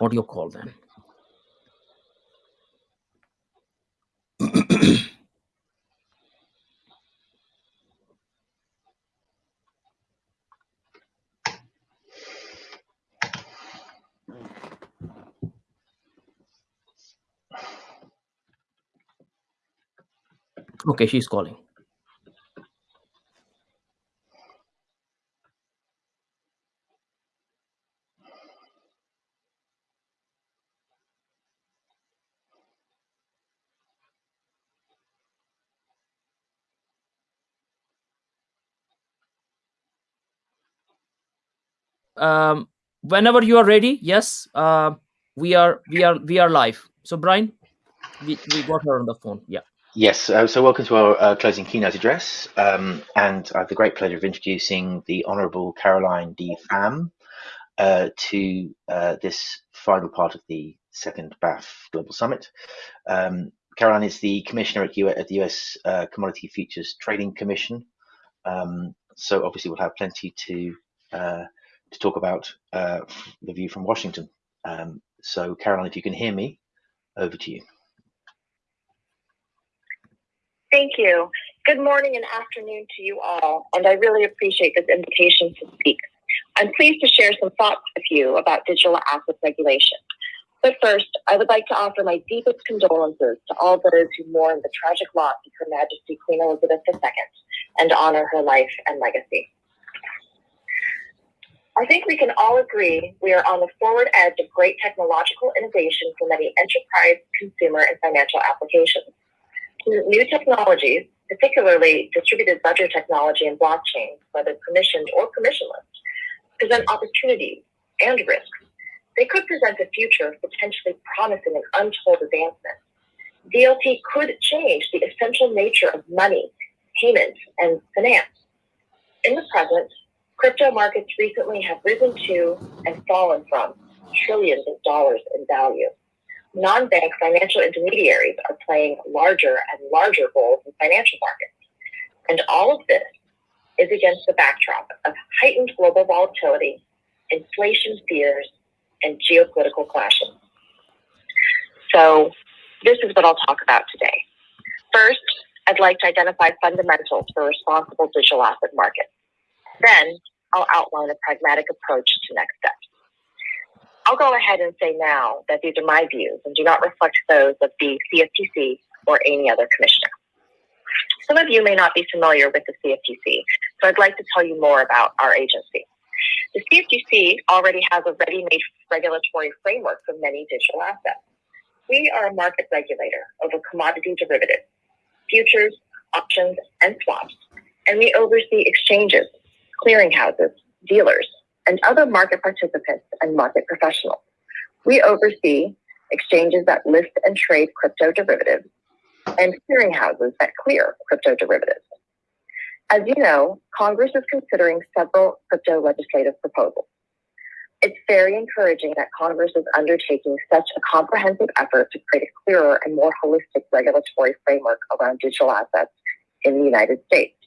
audio call then. Okay, she's calling. Um, whenever you are ready, yes, uh, we are we are we are live. So Brian, we, we got her on the phone. Yeah. Yes, uh, so welcome to our uh, closing keynote address. Um, and I have the great pleasure of introducing the Honourable Caroline D. Pham uh, to uh, this final part of the second BAF Global Summit. Um, Caroline is the Commissioner at, U at the US uh, Commodity Futures Trading Commission. Um, so obviously we'll have plenty to uh, to talk about the view from Washington. Um, so Caroline, if you can hear me, over to you. Thank you. Good morning and afternoon to you all, and I really appreciate this invitation to speak. I'm pleased to share some thoughts with you about digital asset regulation. But first, I would like to offer my deepest condolences to all those who mourn the tragic loss of Her Majesty Queen Elizabeth II and honor her life and legacy. I think we can all agree we are on the forward edge of great technological innovation for many enterprise, consumer, and financial applications new technologies, particularly distributed ledger technology and blockchain, whether permissioned or permissionless, present opportunities and risks. They could present a future potentially promising and untold advancements. DLT could change the essential nature of money, payment, and finance. In the present, crypto markets recently have risen to and fallen from trillions of dollars in value non-bank financial intermediaries are playing larger and larger roles in financial markets. And all of this is against the backdrop of heightened global volatility, inflation fears, and geopolitical clashes. So this is what I'll talk about today. First, I'd like to identify fundamentals for responsible digital asset markets. Then I'll outline a pragmatic approach to next steps. I'll go ahead and say now that these are my views and do not reflect those of the CFTC or any other commissioner. Some of you may not be familiar with the CFTC, so I'd like to tell you more about our agency. The CFTC already has a ready-made regulatory framework for many digital assets. We are a market regulator over commodity derivatives, futures, options, and swaps, and we oversee exchanges, clearinghouses, dealers, and other market participants and market professionals. We oversee exchanges that list and trade crypto derivatives and clearinghouses that clear crypto derivatives. As you know, Congress is considering several crypto legislative proposals. It's very encouraging that Congress is undertaking such a comprehensive effort to create a clearer and more holistic regulatory framework around digital assets in the United States.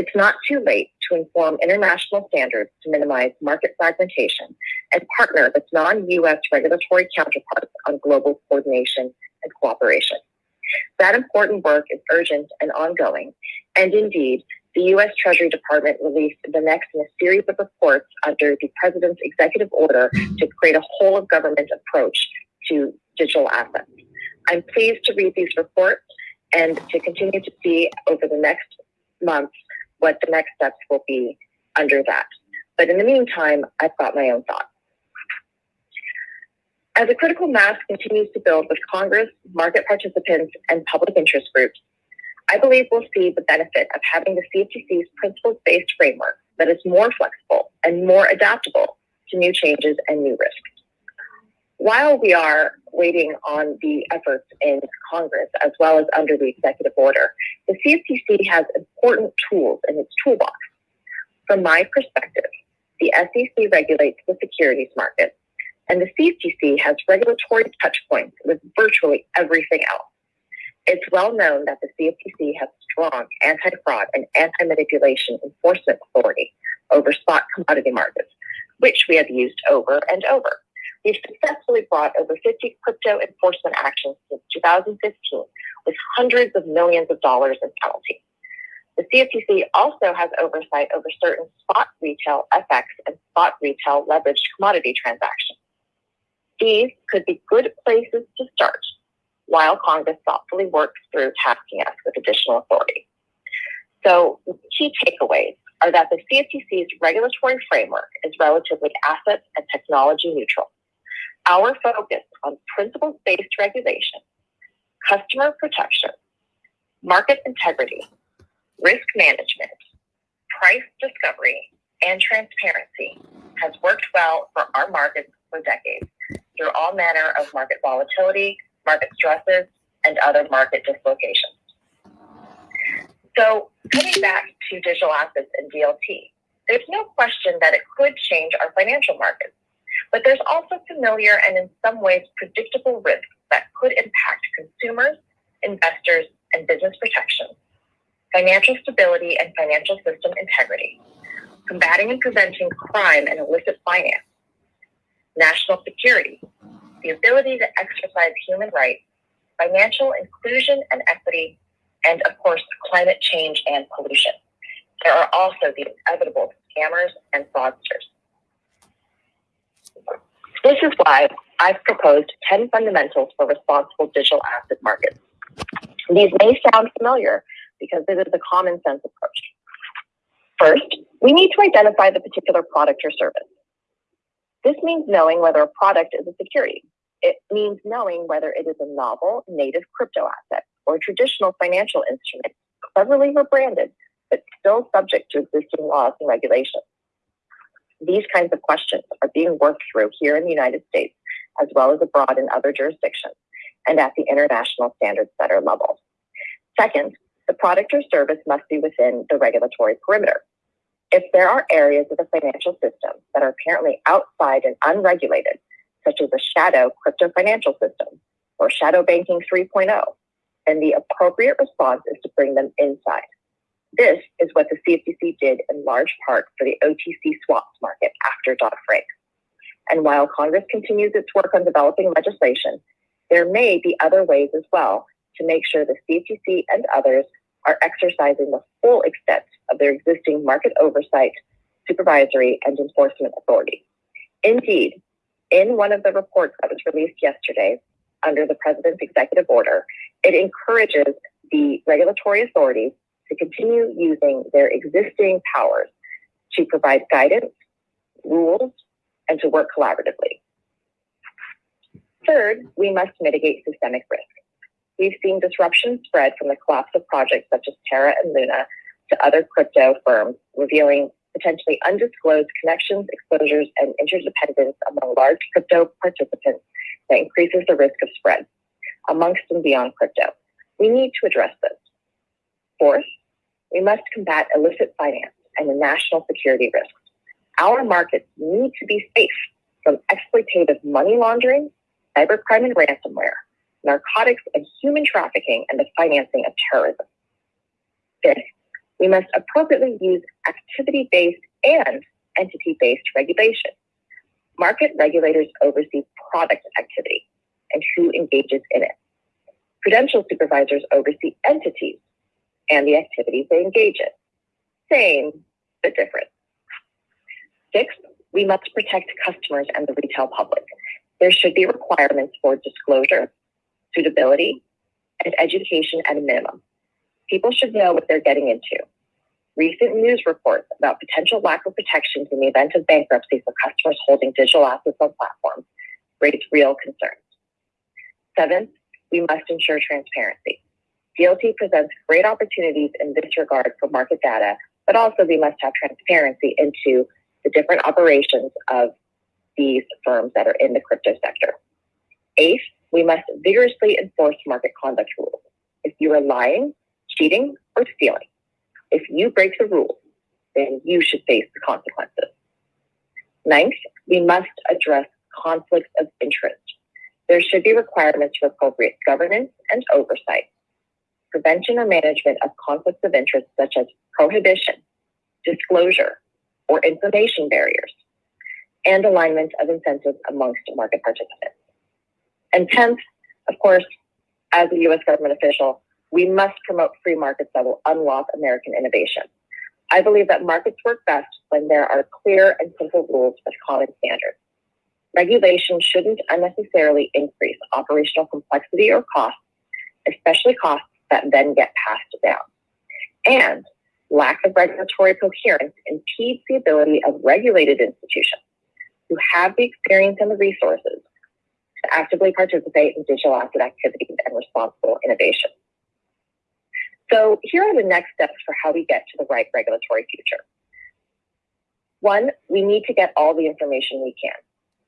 It's not too late to inform international standards to minimize market fragmentation and partner with non-US regulatory counterparts on global coordination and cooperation. That important work is urgent and ongoing, and indeed, the U.S. Treasury Department released the next in a series of reports under the President's executive order to create a whole of government approach to digital assets. I'm pleased to read these reports and to continue to see over the next months what the next steps will be under that. But in the meantime, I've got my own thoughts. As a critical mass continues to build with Congress, market participants, and public interest groups, I believe we'll see the benefit of having the CFTC's principles-based framework that is more flexible and more adaptable to new changes and new risks. While we are waiting on the efforts in Congress as well as under the executive order, the CFTC has important tools in its toolbox. From my perspective, the SEC regulates the securities market, and the CFTC has regulatory touchpoints with virtually everything else. It's well known that the CFTC has strong anti fraud and anti manipulation enforcement authority over spot commodity markets, which we have used over and over. We've successfully brought over 50 crypto enforcement actions since 2015 with hundreds of millions of dollars in penalties. The CFTC also has oversight over certain spot retail FX and spot retail leveraged commodity transactions. These could be good places to start while Congress thoughtfully works through tasking us with additional authority. So, key takeaways are that the CFTC's regulatory framework is relatively asset and technology neutral. Our focus on principles based regulation, customer protection, market integrity, risk management, price discovery, and transparency has worked well for our markets for decades through all manner of market volatility, market stresses, and other market dislocations. So, coming back to digital assets and DLT, there's no question that it could change our financial markets, but there's also familiar and in some ways predictable risks that could impact consumers, investors, and business protection, financial stability and financial system integrity, combating and preventing crime and illicit finance, national security, the ability to exercise human rights, financial inclusion and equity, and of course, climate change and pollution. There are also the inevitable scammers and fraudsters. This is why I've proposed 10 fundamentals for responsible digital asset markets. These may sound familiar because this is a common sense approach. First, we need to identify the particular product or service. This means knowing whether a product is a security. It means knowing whether it is a novel, native crypto asset or traditional financial instrument, cleverly rebranded, but still subject to existing laws and regulations. These kinds of questions are being worked through here in the United States, as well as abroad in other jurisdictions, and at the international standards setter level. Second, the product or service must be within the regulatory perimeter. If there are areas of the financial system that are apparently outside and unregulated, such as a shadow crypto financial system or shadow banking 3.0, then the appropriate response is to bring them inside. This is what the CFTC did in large part for the OTC swaps market after Dodd Frank. And while Congress continues its work on developing legislation, there may be other ways as well to make sure the CFTC and others are exercising the full extent of their existing market oversight, supervisory, and enforcement authority. Indeed, in one of the reports that was released yesterday under the President's executive order, it encourages the regulatory authorities to continue using their existing powers to provide guidance, rules, and to work collaboratively. Third, we must mitigate systemic risk. We've seen disruption spread from the collapse of projects such as Terra and Luna to other crypto firms, revealing potentially undisclosed connections, exposures, and interdependence among large crypto participants that increases the risk of spread amongst and beyond crypto. We need to address this. Fourth, we must combat illicit finance and the national security risks. Our markets need to be safe from exploitative money laundering, cybercrime and ransomware, narcotics and human trafficking, and the financing of terrorism. Fifth, we must appropriately use activity based and entity based regulation. Market regulators oversee product activity and who engages in it. Prudential supervisors oversee entities and the activities they engage in. Same, but different. Sixth, we must protect customers and the retail public. There should be requirements for disclosure, suitability, and education at a minimum. People should know what they're getting into. Recent news reports about potential lack of protections in the event of bankruptcy for customers holding digital assets on platforms raise real concerns. Seventh, we must ensure transparency. DLT presents great opportunities in this regard for market data, but also we must have transparency into the different operations of these firms that are in the crypto sector. Eighth, we must vigorously enforce market conduct rules. If you are lying, cheating, or stealing, if you break the rules, then you should face the consequences. Ninth, we must address conflicts of interest. There should be requirements for appropriate governance and oversight, prevention or management of conflicts of interest such as prohibition, disclosure, or information barriers. and alignment of incentives amongst market participants. And 10th, of course, as a US government official, we must promote free markets that will unlock American innovation. I believe that markets work best when there are clear and simple rules with common standards. Regulation shouldn't unnecessarily increase operational complexity or costs, especially costs that then get passed down. And lack of regulatory coherence impedes the ability of regulated institutions who have the experience and the resources to actively participate in digital asset activities and responsible innovation. So here are the next steps for how we get to the right regulatory future. One, we need to get all the information we can.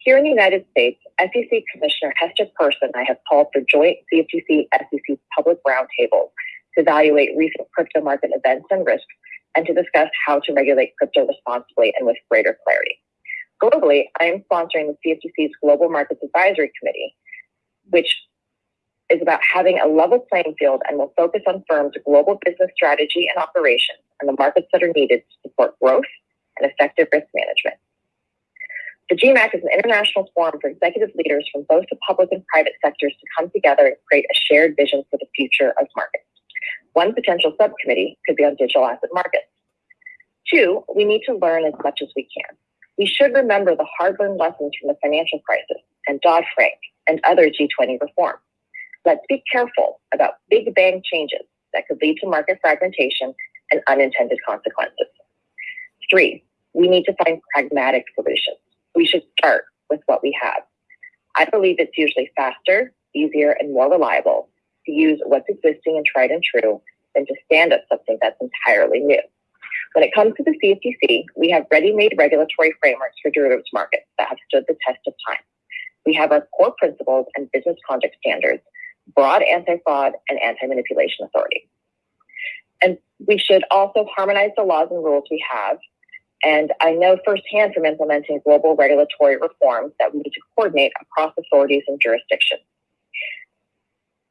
Here in the United States, SEC Commissioner Hester Peirce and I have called for joint CFTC SEC public roundtables to evaluate recent crypto market events and risks and to discuss how to regulate crypto responsibly and with greater clarity. Globally, I am sponsoring the CFTC's Global Markets Advisory Committee, which is about having a level playing field and will focus on firms' global business strategy and operations and the markets that are needed to support growth and effective risk management. The GMAC is an international forum for executive leaders from both the public and private sectors to come together and create a shared vision for the future of markets. One potential subcommittee could be on digital asset markets. Two, we need to learn as much as we can. We should remember the hard learned lessons from the financial crisis and Dodd Frank and other G20 reforms. Let's be careful about big bang changes that could lead to market fragmentation and unintended consequences. Three, we need to find pragmatic solutions. We should start with what we have. I believe it's usually faster, easier, and more reliable to use what's existing and tried and true than to stand up something that's entirely new. When it comes to the CFTC, we have ready-made regulatory frameworks for derivatives markets that have stood the test of time. We have our core principles and business conduct standards, broad anti-fraud and anti-manipulation authority. And we should also harmonize the laws and rules we have. And I know firsthand from implementing global regulatory reforms that we need to coordinate across authorities and jurisdictions.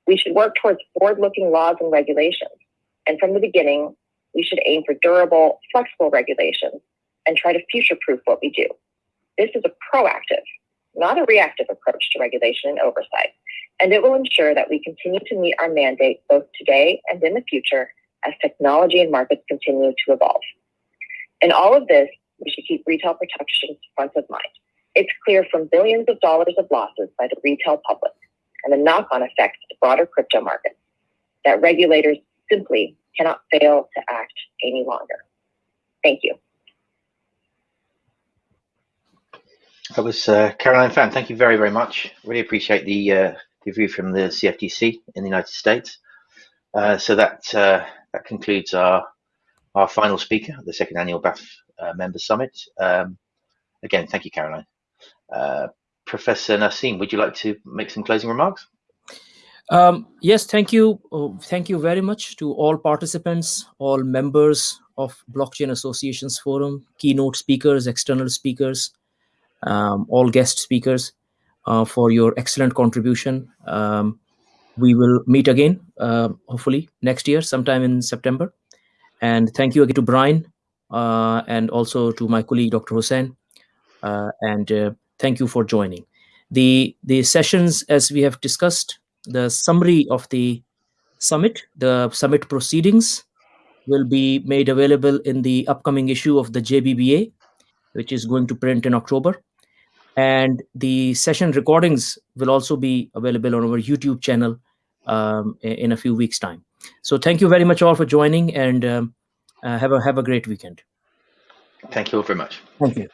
We should work towards forward-looking laws and regulations. And from the beginning, we should aim for durable, flexible regulations and try to future-proof what we do. This is a proactive, not a reactive approach to regulation and oversight, and it will ensure that we continue to meet our mandate both today and in the future as technology and markets continue to evolve. In all of this, we should keep retail protections front of mind. It's clear from billions of dollars of losses by the retail public and the knock-on effects to the broader crypto markets that regulators simply cannot fail to act any longer. Thank you. That was uh, Caroline Pham. Thank you very, very much. Really appreciate the, uh, the view from the CFTC in the United States. Uh, so that uh, that concludes our our final speaker at the second annual BAF uh, Members Summit. Um, again, thank you, Caroline. Uh, Professor Nassim, would you like to make some closing remarks? Um, yes, thank you. Oh, thank you very much to all participants, all members of Blockchain Associations Forum, keynote speakers, external speakers, um, all guest speakers uh, for your excellent contribution. Um, we will meet again, uh, hopefully next year, sometime in September. And thank you again to Brian uh, and also to my colleague, Dr. Hussein. Uh, and uh, thank you for joining. The, the sessions, as we have discussed, the summary of the summit, the summit proceedings will be made available in the upcoming issue of the JBBA, which is going to print in October. And the session recordings will also be available on our YouTube channel um, in a few weeks' time. So thank you very much all for joining and um, uh, have a have a great weekend. Thank you all very much. Thank you.